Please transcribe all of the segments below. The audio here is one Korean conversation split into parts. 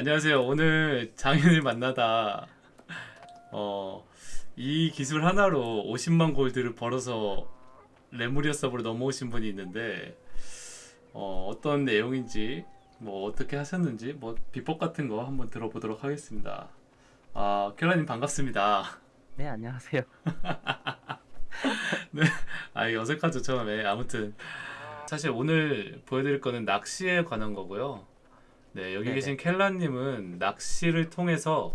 안녕하세요. 오늘 장인을 만나다 어, 이 기술 하나로 50만 골드를 벌어서 레무리아 서버로 넘어오신 분이 있는데 어, 어떤 내용인지 뭐 어떻게 하셨는지 뭐 비법 같은 거 한번 들어보도록 하겠습니다. 아, 켈라님 반갑습니다. 네, 안녕하세요. 아, 이게 어색하죠, 처음에. 아무튼 사실 오늘 보여드릴 거는 낚시에 관한 거고요. 네, 여기 네네. 계신 켈라님은 낚시를 통해서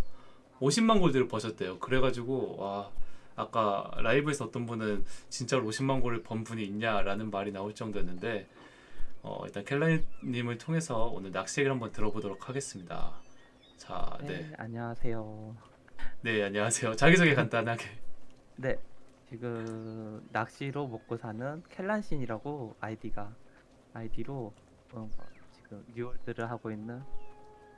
50만 골드를 버셨대요. 그래가지고 와 아까 라이브에서 어떤 분은 진짜로 50만 골을 번 분이 있냐라는 말이 나올 정도였는데 어, 일단 켈라님을 통해서 오늘 낚시 얘기를 한번 들어보도록 하겠습니다. 자, 네, 네, 안녕하세요. 네 안녕하세요. 자기소개 간단하게. 네, 지금 낚시로 먹고 사는 켈란신이라고 아이디가 아이디로 어, 지금 뉴월드를 하고 있는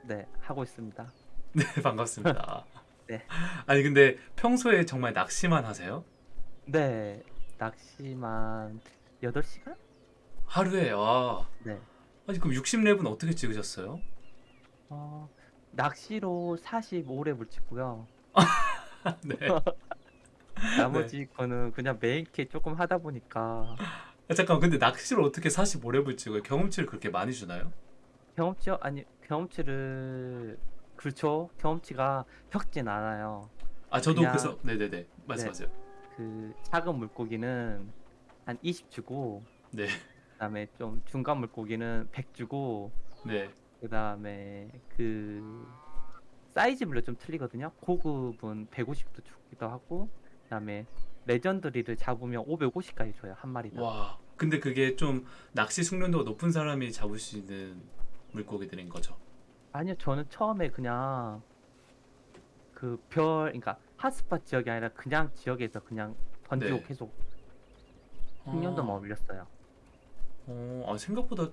네 하고 있습니다. 네 반갑습니다. 네. 아니 근데 평소에 정말 낚시만 하세요? 네, 낚시만 8시간? 하루에 와 네. 아니 그럼 60렙은 어떻게 찍으셨어요? 어, 낚시로 45렙을 찍고요. 네. 나머지 거는 그냥 메인 캐 조금 하다 보니까 아, 잠깐 근데 낚시를 어떻게 45렙을 찍어요? 경험치를 그렇게 많이 주나요? 경험치요? 아니 경험치를 그렇죠. 경험치가 적진 않아요. 아 저도 그냥- 그래서 네네네 말씀하세요. 그 작은 물고기는 한 20 주고 네. 그다음에 좀 중간 물고기는 100 주고 네. 그다음에 그 사이즈별로 좀 틀리거든요. 고급은 150도 주기도 하고 그다음에 legendary를 잡으면 550까지 줘요 한 마리당. 와 근데 그게 좀 낚시 숙련도가 높은 사람이 잡을 수 있는 물고기들인 거죠. 아니요, 저는 처음에 그냥 그 별, 그러니까 핫스팟 지역이 아니라 그냥 지역에서 그냥 던지고 네. 계속 숙련도 만 아, 올렸어요. 어, 아 생각보다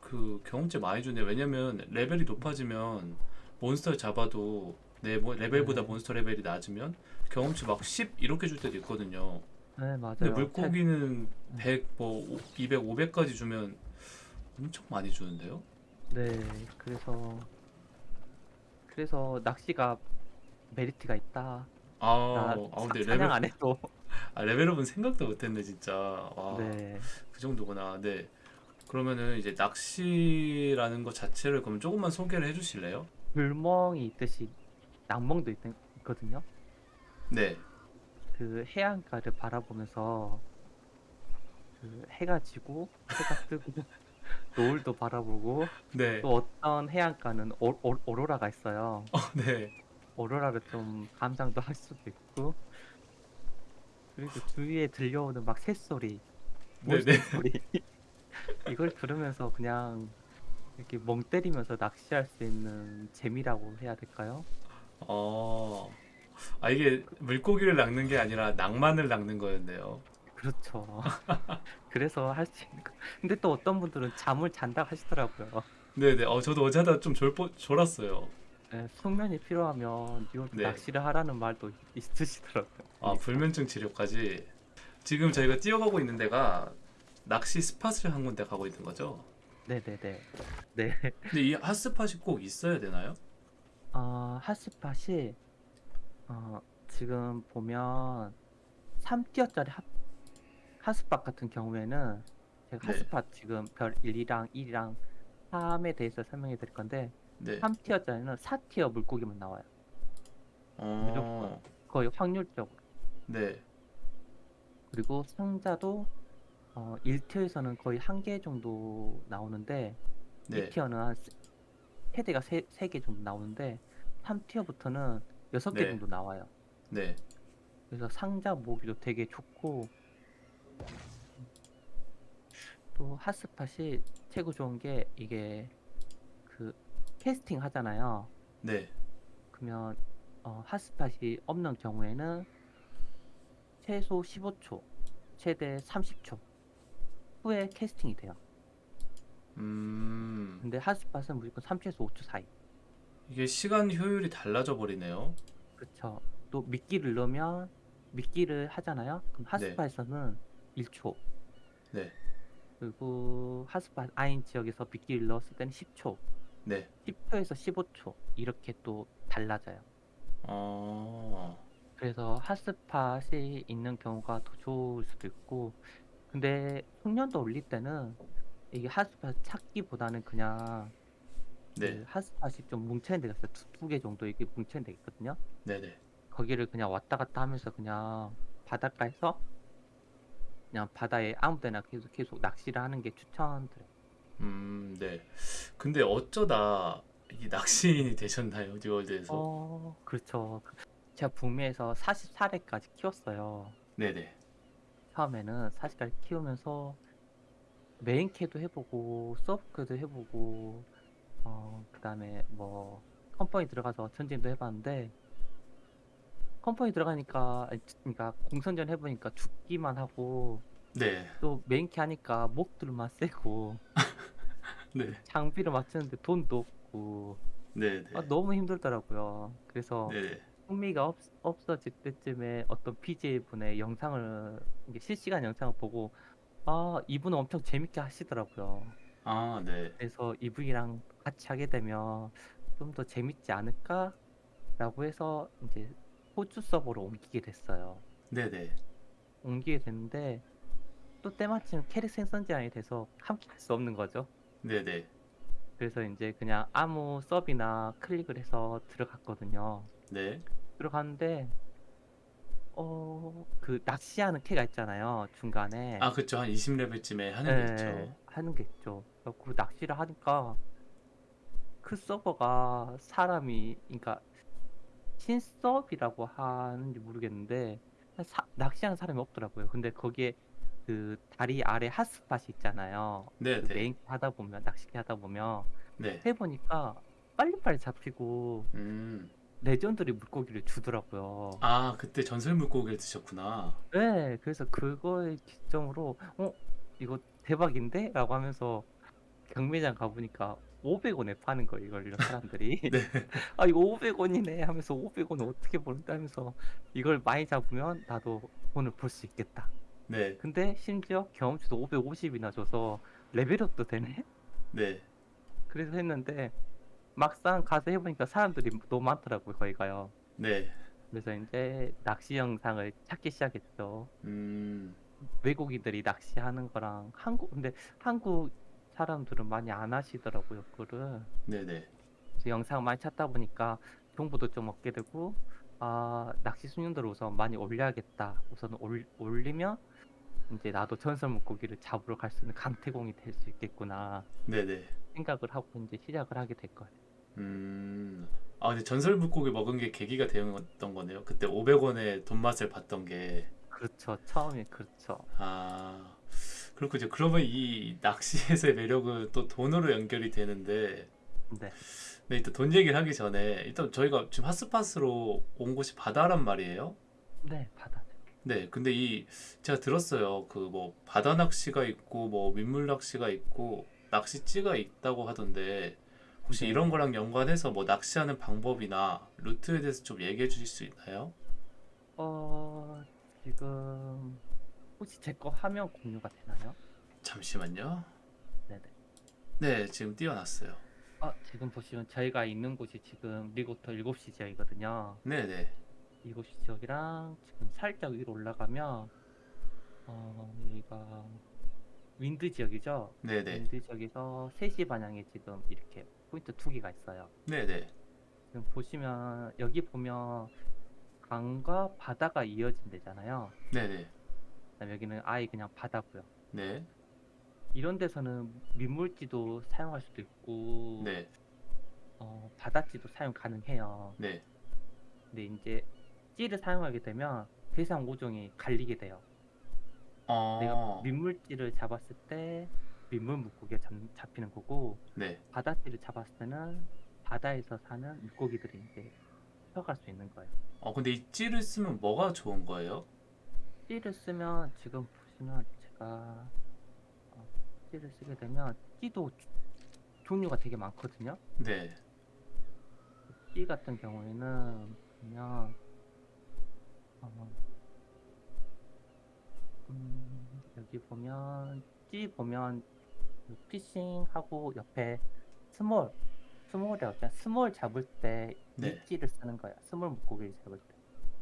그 경험치 많이 주네. 왜냐면 레벨이 높아지면 몬스터를 잡아도 내 모- 레벨보다 네. 몬스터 레벨이 낮으면 경험치 막 10 이렇게 줄 때도 있거든요. 네, 맞아요. 근데 물고기는 음. 100, 뭐 200, 500까지 주면 엄청 많이 주는데요? 네, 그래서 그래서 낚시가 메리트가 있다. 아, 나아 근데 레벨 안 해도. 아, 레벨업은 생각도 못했네 진짜. 와, 네, 그 정도구나. 네. 그러면은 이제 낚시라는 것 자체를 그럼 조금만 소개를 해주실래요? 불멍이 있듯이 낭멍도 있, 있거든요. 네. 그 해안가를 바라보면서 그 해가 지고 해가 뜨고 노을도 바라보고 네. 또 어떤 해안가는 오, 오, 오로라가 있어요. 어, 네. 오로라를 좀 감상도 할 수도 있고 그리고 주위에 들려오는 막 새소리, 네, 네. 소리 이걸 들으면서 그냥 이렇게 멍 때리면서 낚시할 수 있는 재미라고 해야 될까요? 어. 아 이게 물고기를 낚는 게 아니라 낭만을 낚는 거였네요. 그렇죠. 그래서 할 수 있는 거. 근데 또 어떤 분들은 잠을 잔다 하시더라고요. 네네. 어 저도 어제 하다 좀 졸, 졸았어요. 네, 숙면이 필요하면 뉴욕 네. 낚시를 하라는 말도 있으시더라고요. 아 불면증 치료까지. 지금 저희가 뛰어가고 있는 데가 낚시 스팟을 한 군데 가고 있는 거죠. 네네네. 네. 근데 이 핫스팟이 꼭 있어야 되나요? 어, 핫스팟이 어, 지금 보면 3티어짜리 핫, 핫스팟 같은 경우에는 제가 네. 핫스팟 지금 별 1이랑 2랑 3에 대해서 설명해 드릴 건데 네. 3티어짜리는 4티어 물고기만 나와요. 어. 거의 확률적으로. 네. 그리고 상자도 어, 1티어에서는 거의 한 개 정도 나오는데 네. 2티어는 한 세- 세대가 3, 개 정도 나오는데 3티어부터는 6개 네. 정도 나와요. 네. 그래서 상자 모으기도 되게 좋고 또 핫스팟이 최고 좋은 게 이게 그 캐스팅 하잖아요. 네. 그러면 어, 핫스팟이 없는 경우에는 최소 15초, 최대 30초 후에 캐스팅이 돼요. 음. 근데 핫스팟은 무조건 3초에서 5초 사이. 이게 시간 효율이 달라져 버리네요. 그렇죠. 또 미끼를 넣으면 미끼를 하잖아요. 그럼 핫스팟에서는 1초. 네. 그리고 핫스팟 아인 지역에서 미끼를 넣었을 때는 10초. 네. 10초에서 15초 이렇게 또 달라져요. 어. 그래서 핫스팟이 있는 경우가 더 좋을 수도 있고 근데 숙련도 올릴 때는 이게 핫스팟 찾기보다는 그냥 네. 그 핫스팟이 좀 뭉쳐있는 데가 있어요. 두 개 정도 이게 뭉쳐있는 데가 있거든요. 네네. 거기를 그냥 왔다 갔다 하면서 그냥 바닷가에서 그냥 바다에 아무 데나 계속 계속 낚시를 하는 게 추천드려요. 음, 네. 근데 어쩌다 이 낚시인이 되셨나요? 뉴월드에서? 어, 그렇죠. 제가 북미에서 44회까지 키웠어요. 네네. 처음에는 40까지 키우면서 메인 캐도 해보고 sub퀘도 해보고 어 그 다음에 뭐 company 들어가서 전쟁도 해봤는데 company 들어가니까 아니, 그러니까 공성전 해보니까 죽기만 하고 네. 또 main퀘 하니까 몹들만 세고 네. 장비를 맞추는데 돈도 없고 네 네. 아, 너무 힘들더라고요. 그래서 네네. 흥미가 없, 없어질 때쯤에 어떤 BJ 분의 영상을 실시간 영상을 보고 아 이분은 엄청 재밌게 하시더라고요. 아, 네. 그래서 이분이랑 같이 하게 되면 좀 더 재밌지 않을까라고 해서 이제 호주 서버로 옮기게 됐어요. 네네. 옮기게 됐는데 또 때마침 캐릭 생성 제한이 돼서 함께 할 수 없는 거죠. 네네. 그래서 이제 그냥 아무 서비나 클릭을 해서 들어갔거든요. 네. 들어갔는데 어 그 낚시하는 캐가 있잖아요 중간에 아, 그쵸. 한 20레벨쯤에 하는 게 있죠. 예, 하는 게 있죠. 그 낚시를 하니까 그 서버가 사람이 그러니까 신서비라고 하는지 모르겠는데 사- 낚시하는 사람이 없더라고요. 근데 거기에 그 다리 아래 핫스팟이 있잖아요. 그 네네. 메인 하다 보면 낚시기 하다 보면 네. 해보니까 빨리빨리 잡히고 음. legendary 물고기를 주더라고요. 아, 그때 전설 물고기를 드셨구나. 네, 그래서 그거에 기점으로 어 이거 대박인데? 라고 하면서 경매장 가보니까 500원에 파는 거예요 이걸 사람들이 네. 아 이거 500원이네 하면서 500원 어떻게 버는데 하면서 이걸 많이 잡으면 나도 돈을 벌 수 있겠다 네. 근데 심지어 경험치도 550이나 줘서 레벨업도 되네 네. 그래서 했는데 막상 가서 해보니까 사람들이 너무 많더라고요 거기 가요 네. 그래서 이제 낚시 영상을 찾기 시작했죠 음. 외국인들이 낚시하는 거랑 한국 근데 한국 사람들은 많이 안 하시더라고요 그거를 네네. 그래서 영상 많이 찾다 보니까 정보도 좀 얻게 되고 아 낚시 수준들을 우선 많이 올려야겠다 우선 올, 올리면 이제 나도 전설 물고기를 잡으러 갈 수 있는 강태공이 될 수 있겠구나 네네. 생각을 하고 이제 시작을 하게 될 거예요 음. 아, 근데 전설 물고기 먹은 게 계기가 되었던 거네요. 그때 500원에 돈맛을 봤던 게. 그렇죠 처음에 그렇죠 아. 그렇군요. 그러면 이 낚시에서의 매력은 또 돈으로 연결이 되는데, 네 네, 일단 돈 얘기를 하기 전에, 일단 저희가 지금 핫스팟으로 온 곳이 바다란 말이에요. 네, 바다 네, 근데 이 제가 들었어요. 그 뭐 바다 낚시가 있고 뭐 민물 낚시가 있고 낚시찌가 있다고 하던데 혹시 네. 이런 거랑 연관해서 뭐 낚시하는 방법이나 루트에 대해서 좀 얘기해 주실 수 있나요? 어 지금 혹시 제 거 화면 공유가 되나요? 잠시만요. 네네 네, 지금 띄워놨어요. 아, 지금 보시면 저희가 있는 곳이 지금 리크워터 7시 지역이거든요. 네, 네, 7시 지역이랑 지금 살짝 위로 올라가면 어, 여기가 윈드 지역이죠. 네, 네, 윈드 지역에서 3시 방향에 지금 이렇게 포인트 두 개가 있어요. 네, 네, 지금 보시면 여기 보면 강과 바다가 이어진 데잖아요. 네, 네, 그다음에 여기는 아예 그냥 바다고요. 네, 이런 데서는 민물지도 사용할 수도 있고 네, 어, 바다지도 사용 가능해요. 네. 근데 이제 찌를 사용하게 되면 대상 5종이 갈리게 돼요. 내가 어, 민물찌를 잡았을 때 민물 물고기가 잡, 잡히는 거고 네. 바다찌를 잡았을 때는 바다에서 사는 물고기들이 이제 들어갈 수 있는 거예요. 어, 근데 이 찌를 쓰면 뭐가 좋은 거예요? 찌를 쓰면 지금 보시면 제가 어, 찌를 쓰게 되면 찌도 주- 종류가 되게 많거든요. 네, 찌 같은 경우에는 보면 어, 음, 여기 보면 찌 보면 그 fishing하고 옆에 small small이라고 했잖아. small 잡을 때 네. 이 찌를 쓰는 거야. small 물고기를 잡을 때.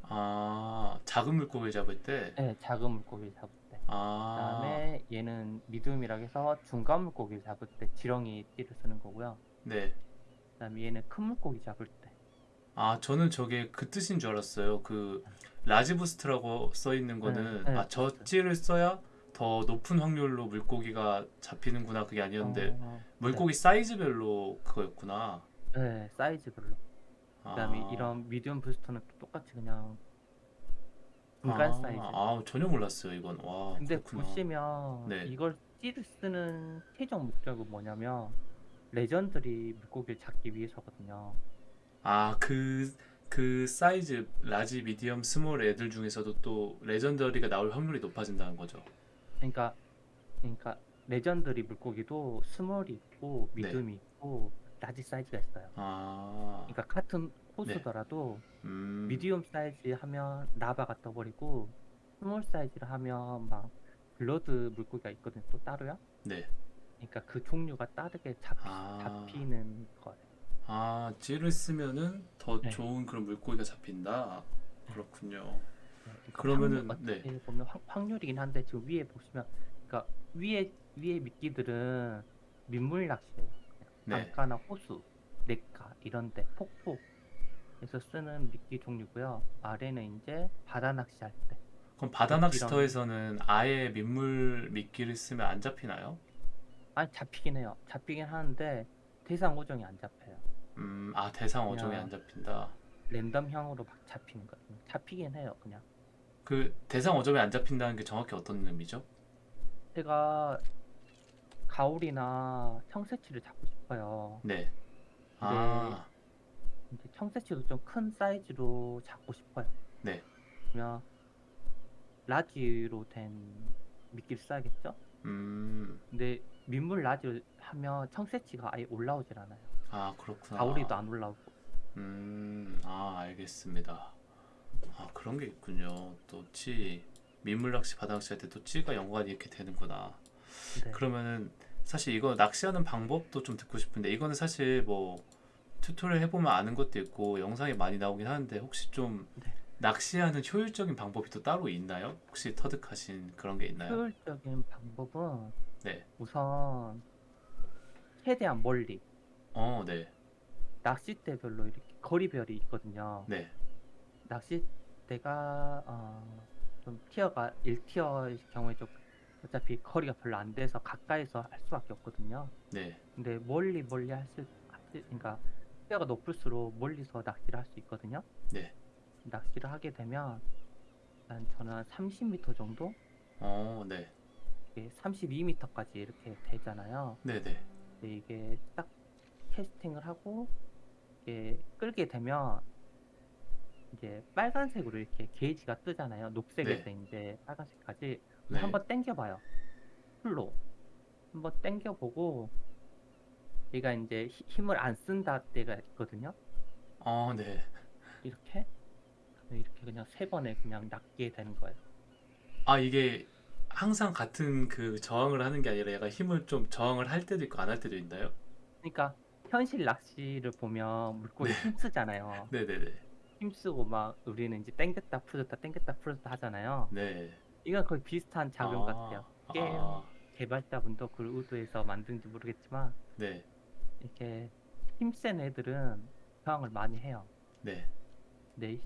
아, 작은 물고기 잡을 때. 네, 작은 물고기를 잡을 때. 아, 그다음에 얘는 medium이라고 해서 중간 물고기를 잡을 때 지렁이 찌를 쓰는 거고요. 네. 그다음에 얘는 큰 물고기 잡을 때. 아, 저는 저게 그 뜻인 줄 알았어요. 그 large boost라고 써 있는 거는 네, 네, 아, 저 맞아요. 찌를 써야 더 높은 확률로 물고기가 잡히는구나. 그게 아니었는데 어, 물고기 사이즈별로 그거였구나. 네, 네, 사이즈별로. 그다음에 아, 이런 medium booster는 또 똑같이 그냥 중간 아, 사이즈. 아, 전혀 몰랐어요, 이건. 와, 근데 그렇구나. 보시면 네. 이걸 찌를 쓰는 최종 목적은 뭐냐면 legendary 물고기를 잡기 위해서거든요. 아, 그, 그 사이즈 large, medium, small 애들 중에서도 또 legendary가 나올 확률이 높아진다는 거죠. 그러니까 그러니까 legendary 물고기도 small이 있고 네. medium이 있고 large 사이즈가 있어요. 아, 그러니까 같은 호수더라도 음, medium 사이즈 하면 lava가 떠버리고 small 사이즈를 하면 막 blood 물고기가 있거든요. 또 따로요. 네. 그러니까 그 종류가 다르게 잡히, 아. 잡히는 거예요. 아, 찌를 쓰면은 더 네. 좋은 그런 물고기가 잡힌다. 그렇군요. 그러면은, 확률, 네. 어떻게 보면 확, 확률이긴 한데 지금 위에 보시면 그러니까 위에 위에 미끼들은 민물 낚시예요. 네. 강가나 호수, 냇가 이런데 폭포에서 쓰는 미끼 종류고요. 아래는 이제 바다 낚시할 때. 그럼 바다 낚시터에서는 아예 민물 미끼를 쓰면 안 잡히나요? 아니 잡히긴 해요. 잡히긴 하는데 대상 오종이 안 잡혀요. 음, 아, 대상 어종이 안 잡힌다. 랜덤형으로 막 잡히는 거예요. 잡히긴 해요. 그냥 그 대상 어종이 안 잡힌다는 게 정확히 어떤 의미죠? 제가 가오리나 청새치를 잡고 싶어요. 네. 아, 이제 청새치도 좀 큰 사이즈로 잡고 싶어요. 네. 그러면 large로 된 미끼를 써야겠죠? 음, 근데 민물 large 하면 청새치가 아예 올라오질 않아요. 아, 그렇구나. 가오리도 안 올라오고. 음, 아, 알겠습니다. 아, 그런 게 있군요. 또 찌, 민물 낚시, 바다 낚시 할 때 또 찌가 연관이 이렇게 되는구나. 네. 그러면은 사실 이거 낚시하는 방법도 좀 듣고 싶은데 이거는 사실 뭐 tutorial 해보면 아는 것도 있고 영상이 많이 나오긴 하는데 혹시 좀 네. 낚시하는 효율적인 방법이 또 따로 있나요? 혹시 터득하신 그런 게 있나요? 효율적인 방법은 네. 우선 최대한 멀리 어, 네. 낚싯대별로 이렇게 거리별이 있거든요. 네. 낚싯 대가 어, 좀 티어가 1티어의 경우에 좀 어차피 거리가 별로 안 돼서 가까이서 할 수밖에 없거든요. 네. 근데 멀리 멀리 할 수 그러니까 티어가 높을수록 멀리서 낚시를 할 수 있거든요. 네. 낚시를 하게 되면 한 저는 한 30m 정도, 어, 네. 32m까지 이렇게 되잖아요. 네, 네. 이게 딱 캐스팅을 하고 이게 끌게 되면 이제 빨간색으로 이렇게 게이지가 뜨잖아요. 녹색에서 이제 빨간색까지 네. 한번 당겨봐요. 풀로 한번 당겨보고 얘가 이제 히- 힘을 안 쓴다 때가 있거든요. 어, 네. 이렇게 이렇게 그냥 세 번에 그냥 낚게 되는 거예요. 아, 이게 항상 같은 그 저항을 하는 게 아니라 얘가 힘을 좀 저항을 할 때도 있고 안 할 때도 있나요? 그러니까 현실 낚시를 보면 물고기 네. 힘쓰잖아요. 네, 네, 네. 힘쓰고 막 우리는 이제 당겼다 풀었다 당겼다 풀었다 하잖아요. 네. 이건 거의 비슷한 작용 아, 같아요. 게임 아, 개발자분도 그걸 의도해서 만든지 모르겠지만 네. 이렇게 힘센 애들은 저항을 많이 해요. 네. 근데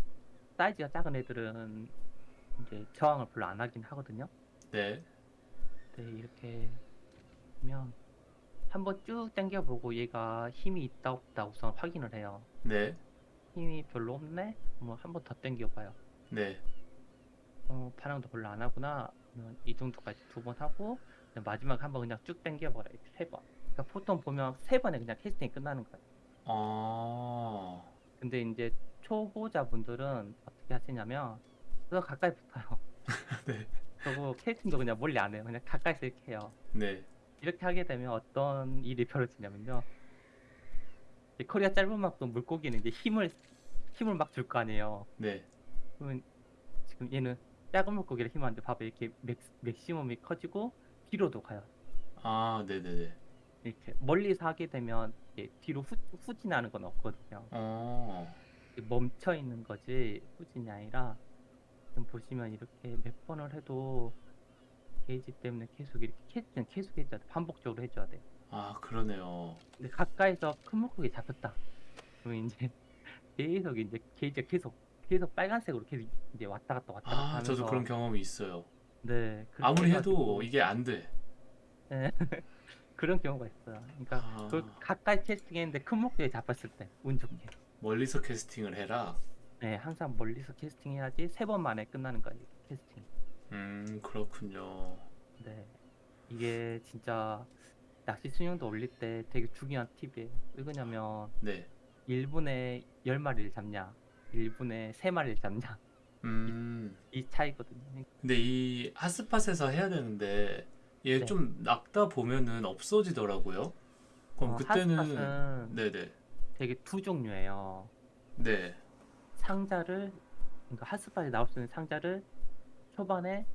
사이즈가 작은 애들은 이제 저항을 별로 안 하긴 하거든요. 네. 근데 이렇게 보면 한번 쭉 당겨보고 얘가 힘이 있다 없다 우선 확인을 해요. 네. 힘이 별로 없네? 뭐 한 번더 당겨봐요. 네. 어, 반응도 별로 안 하구나. 그러면 이 정도까지 두 번 하고 마지막 한 번 그냥 쭉 당겨버려 이렇게 세 번. 그러니까 보통 보면 세 번에 그냥 캐스팅이 끝나는 거예요. 어, 근데 이제 초보자분들은 어떻게 하시냐면 더 가까이 붙어요. 네. 그리고 캐스팅도 그냥 멀리 안 해요. 그냥 가까이서 이렇게 해요. 네. 이렇게 하게 되면 어떤 일이 벌어지냐면요. 이 코리아 짧은 만큼 물고기는 이제 힘을 힘을 막 줄 거 아니에요. 네. 그러면 지금 얘는 작은 물고기를 힘하는데 봐봐 이렇게 맥, 맥시멈이 커지고 뒤로도 가요. 아, 네네네. 이렇게 멀리서 하게 되면 이렇게 뒤로 후, 후진하는 건 없거든요. 어. 멈춰 있는 거지 후진이 아니라 지금 보시면 이렇게 몇 번을 해도 게이지 때문에 계속 이렇게 캐스트는 계속 해줘야 돼. 반복적으로 해줘야 돼. 아, 그러네요. 근데 가까이서 큰 물고기 잡혔다. 그러면 이제 계속 이제 게이지가 계속 계속 빨간색으로 계속 이제 왔다 갔다 왔다 갔다 아, 하면서 저도 그런 경험이 있어요. 네 아무리 해도 해가지고 이게 안 돼. 네, 그런 경우가 있어요. 그러니까 아, 그 가까이 캐스팅했는데 큰 물고기 잡혔을 때 운 좋게. 멀리서 캐스팅을 해라. 네 항상 멀리서 캐스팅해야지 세 번 만에 끝나는 거예요 캐스팅. 음, 그렇군요. 네 이게 진짜 낚시 수영도 올릴 때 되게 중요한 팁이에요. 왜 그러냐면 네. 1분에 10마리를 잡냐 1분에 3마리를 잡냐 음. 이 차이거든요. 근데 이 핫스팟에서 해야 되는데 얘 네. 좀 낚다 보면은 없어지더라고요. 그럼 어, 그때는 네네. 되게 두 종류예요. 네. 상자를 그러니까 핫스팟에 나올 수 있는 상자를 초반에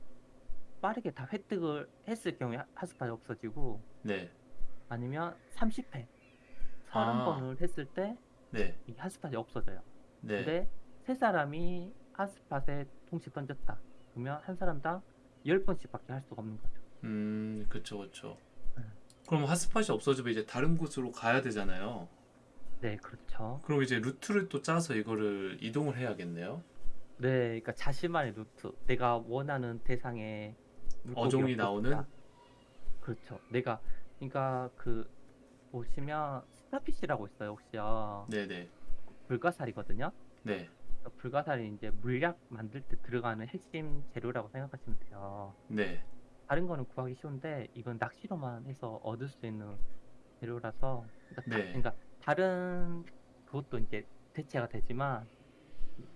빠르게 다 획득을 했을 경우에 하- 핫스팟이 없어지고 네. 아니면 30회 아. 30번을 했을 때 네. 이 핫스팟이 없어져요. 네. 근데 세 사람이 핫스팟에 동시에 던졌다. 그러면 한 사람당 10번씩밖에 할 수가 없는 거죠. 음, 그쵸, 그쵸. 네. 그럼 핫스팟이 없어지면 이제 다른 곳으로 가야 되잖아요. 네, 그렇죠. 그럼 이제 루트를 또 짜서 이거를 이동을 해야겠네요. 네, 그러니까 자신만의 루트. 내가 원하는 대상에 물고기가 어종이 나오는? 그렇죠. 내가 그러니까 그 보시면 스타피시라고 있어요, 혹시요. 네네. 불가사리거든요. 네. 그 불가사리 이제 물약 만들 때 들어가는 핵심 재료라고 생각하시면 돼요. 네. 다른 거는 구하기 쉬운데 이건 낚시로만 해서 얻을 수 있는 재료라서 그러니까, 다- 네. 그러니까 다른 그것도 이제 대체가 되지만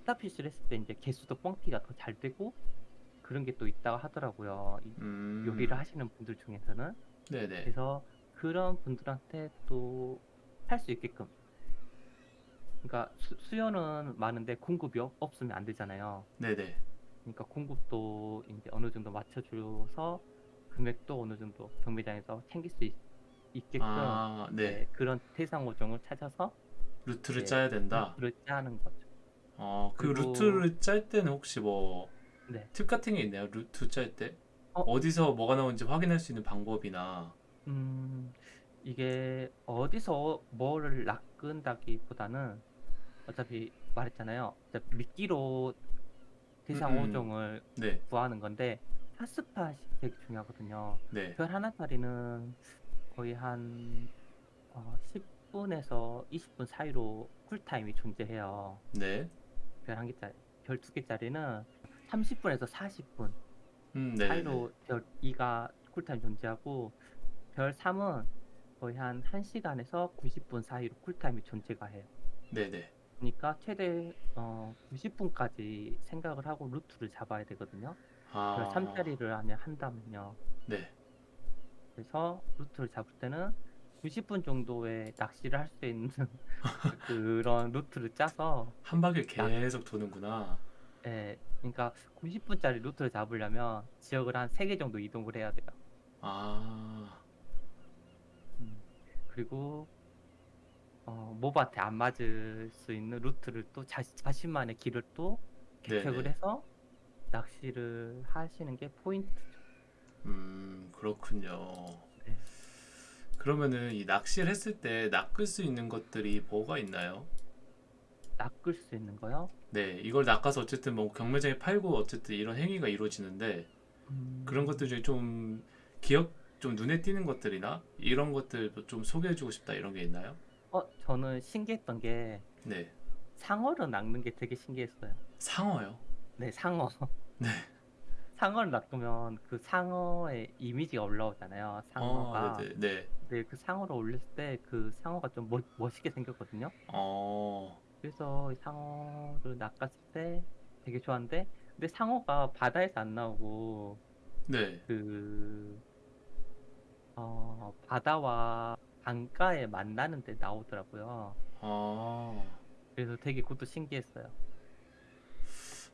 스타피쉬를 했을 때 이제 개수도 뻥튀가 더 잘 되고 그런 게 또 있다고 하더라고요. 이 음. 요리를 하시는 분들 중에서는 네네. 그래서 그런 분들한테 또 할 수 있게끔 그러니까 수, 수요는 많은데 공급이 없, 없으면 안 되잖아요. 네네. 그러니까 공급도 이제 어느 정도 맞춰줘서 금액도 어느 정도 경매장에서 챙길 수 있, 게끔 아, 네. 그런 대상 어종을 찾아서 루트를 네. 짜야 된다. 루트를 짜는 거죠. 어, 그 그리고- 루트를 짤 때는 혹시 뭐 네. 팁 같은 게 있나요? 루트 짤 때? 어? 어디서 뭐가 나오는지 확인할 수 있는 방법이나 음, 이게 어디서 뭐를 낚은다기보다는 어차피 말했잖아요. 어차피 미끼로 대상 음, 음. 어종을 네, 구하는 건데 핫스팟이 되게 중요하거든요. 네, 별 하나짜리는 거의 한 어, 10분에서 20분 사이로 cool time이 존재해요. 네, 별 한 개짜리, 별 두 개짜리는 30분에서 40분 음, 네, 네, 사이로 별 2가 cool time 존재하고 별 3은 거의 한 1시간에서 90분 사이로 cool time이 존재가 해요. 네, 네, 그러니까 최대 어, 90분까지 생각을 하고 루트를 잡아야 되거든요. 별 아, 3짜리를 하면 한다면요. 네, 그래서 루트를 잡을 때는 90분 정도의 낚시를 할 수 있는 그런 루트를 짜서 한 바퀴 계속 도는구나. 예, 그러니까 90분짜리 루트를 잡으려면 지역을 한 3개 정도 이동을 해야 돼요. 아, 음, 그리고 어, 몹한테 안 맞을 수 있는 루트를 또 자, 자신만의 길을 또 개척을 네네. 해서 낚시를 하시는 게 포인트죠. 음, 그렇군요. 네. 그러면은 이 낚시를 했을 때 낚을 수 있는 것들이 뭐가 있나요? 낚을 수 있는 거요. 네, 이걸 낚아서 어쨌든 뭐 경매장에 팔고 어쨌든 이런 행위가 이루어지는데 음, 그런 것들 중에 좀 기억 좀 눈에 띄는 것들이나 이런 것들도 좀 소개해주고 싶다 이런 게 있나요? 어, 저는 신기했던 게 네, 상어를 낚는 게 되게 신기했어요. 상어요. 네, 상어. 네. 상어를 낚으면 그 상어의 이미지가 올라오잖아요. 상어가. 어, 네, 네. 네, 그 상어를 올렸을 때 그 상어가 좀 멋, 멋있게 생겼거든요. 어, 그래서 이 상어를 낚았을 때 되게 좋았는데, 근데 상어가 바다에서 안 나오고 네. 그 어, 바다와 강가에 만나는 데 나오더라고요. 어, 그래서 되게 그것도 신기했어요.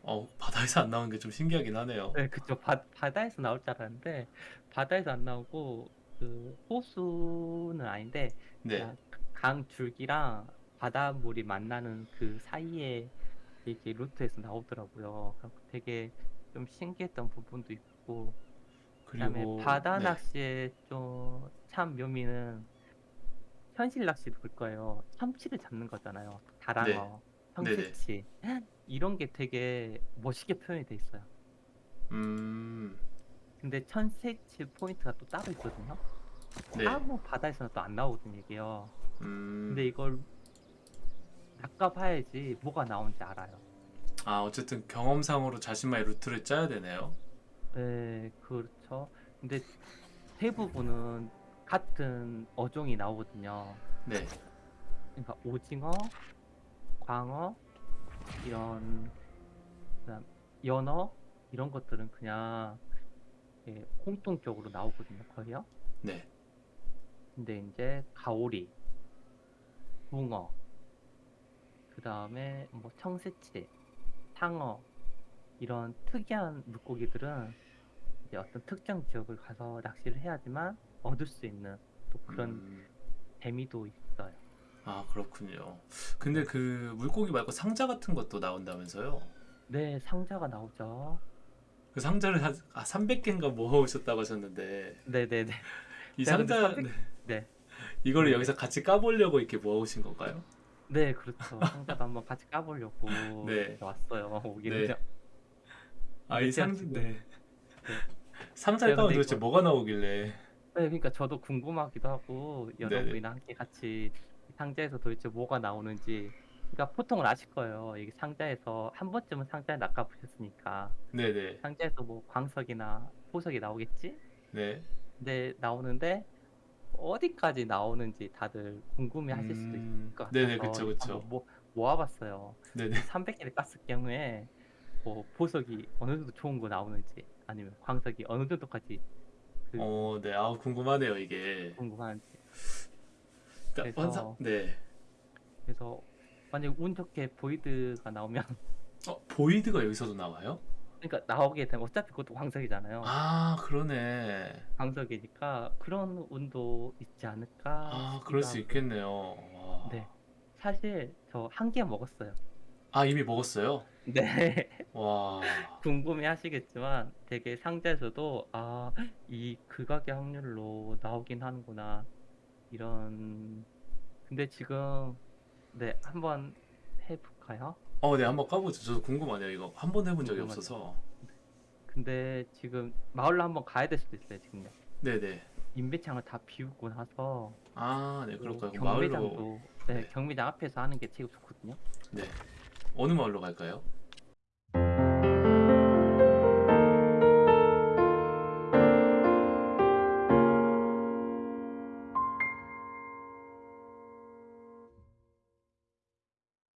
어, 바다에서 안 나오는 게 좀 신기하긴 하네요. 네, 그쵸. 바, 바다에서 나올 줄 알았는데 바다에서 안 나오고 그 호수는 아닌데 네. 강 줄기랑 바닷물이 만나는 그 사이에 이게 루트에서 나오더라고요. 그래서 되게 좀 신기했던 부분도 있고 그다음에 그리고 바다 네. 낚시의 좀 참 묘미는 현실 낚시도 그럴 거예요. 참치를 잡는 거잖아요. 다랑어, 네네. 청새치 이런 게 되게 멋있게 표현이 돼 있어요. 음, 근데 천새치 포인트가 또 따로 있거든요. 네. 아무 바다에서는 또 안 나오거든요, 이게요. 음, 근데 이걸 낚아봐야지 뭐가 나오는지 알아요. 아, 어쨌든 경험상으로 자신만의 루트를 짜야 되네요. 네, 그렇죠. 근데 대부분은 같은 어종이 나오거든요. 네. 그러니까 오징어, 광어, 이런 그다음 연어 이런 것들은 그냥 예, 공통적으로 나오거든요, 거의요. 네. 근데 이제 가오리, 붕어, 그 다음에 뭐 청새치, 상어 이런 특이한 물고기들은 이제 어떤 특정 지역을 가서 낚시를 해야지만 얻을 수 있는 또 그런 음, 재미도 있어요. 아, 그렇군요. 근데 그 물고기 말고 상자 같은 것도 나온다면서요? 네, 상자가 나오죠. 그 상자를 한 아, 300개인가 모아오셨다고 하셨는데 네네네. 이 상자 300 네. 네. 이거를 네. 여기서 같이 까보려고 이렇게 모아오신 건가요? 네, 그렇죠. 상자도 한번 같이 까보려고 네. 왔어요. 오기는. 네. 아, 이 상, 지금- 네. 상자에 까면 근데 도대체 이거- 뭐가 나오길래? 네, 그러니까 저도 궁금하기도 하고 여러분이랑 함께 같이 이 상자에서 도대체 뭐가 나오는지 그러니까 보통은 아실 거예요. 이게 상자에서 한 번쯤은 상자에 낚아 보셨으니까 네네. 상자에서 뭐 광석이나 보석이 나오겠지? 네. 근데 나오는데 어디까지 나오는지 다들 궁금해 하실 수도 있을 음, 것 같아서 네네, 그쵸, 그쵸. 모, 모아봤어요. 네네. 300개를 깠을 경우에 뭐 보석이 어느 정도 좋은 거 나오는지 아니면 광석이 어느 정도까지 그 어, 네. 아, 궁금하네요, 이게. 궁금한지 그러니까 그래서- 환상, 네. 그래서 만약에 운 좋게 보이드가 나오면 어, 보이드가 여기서도 나와요? 그러니까 나오게 되면 어차피 그것도 광석이잖아요. 아, 그러네. 광석이니까 그런 운도 있지 않을까 아, 그럴 수. 있겠네요. 와. 네. 사실 저 한 개 먹었어요. 아, 이미 먹었어요? 네. 와. 궁금해 하시겠지만 되게 상자에서도 아, 이 극악의 확률로 나오긴 하는구나. 이런 근데 지금 네, 한번 해볼까요? 어, 네, 한번 까보죠. 저도 궁금하네요, 이거. 한 번 해본 적이 궁금하죠. 없어서. 근데 지금 마을로 한번 가야 될 수도 있어요, 지금요. 네네. 임배창을 다 비우고 나서 아, 네, 뭐 그럴까요? 그럼 마을로. 경매장도 네, 네. 경매장 앞에서 하는 게 제일 좋거든요. 네. 어느 마을로 갈까요?